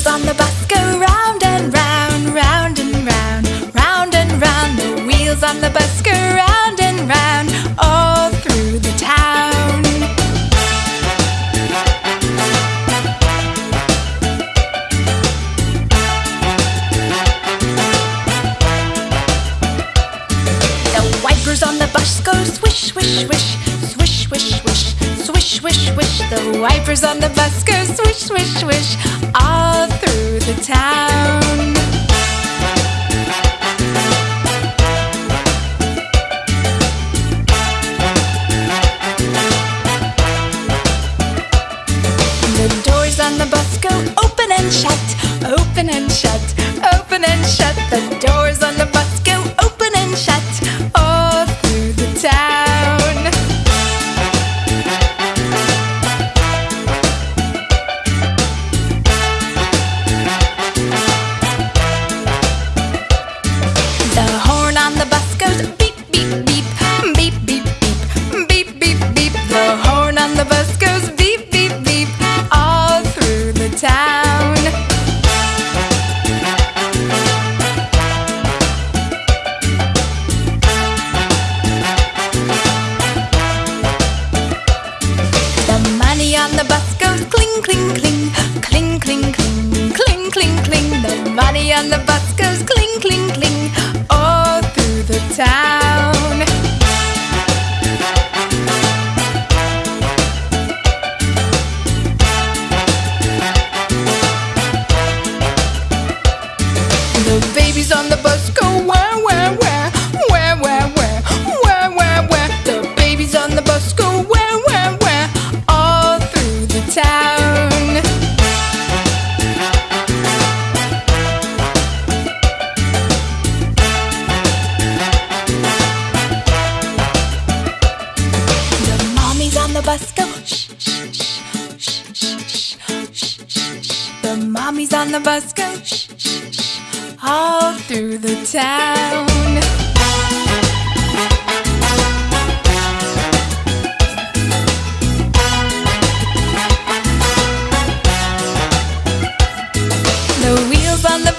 wheels on the bus go round and round, round and round, round and round. The wheels on the bus go round and round all through the town. The wipers on the bus go swish, swish, swish, swish, swish, swish, swish, swish, swish. The wipers on the bus go swish, swish, swish town. The doors on the bus go open and shut, open and shut, open and shut. The doors The the bus goes cling, cling, cling, all through the town. The babies on the bus go bus go shh, shh, shh, shh, shh, shh, shh, shh. The mommies on the bus go shh, shh, shh, all through the town. The wheels on the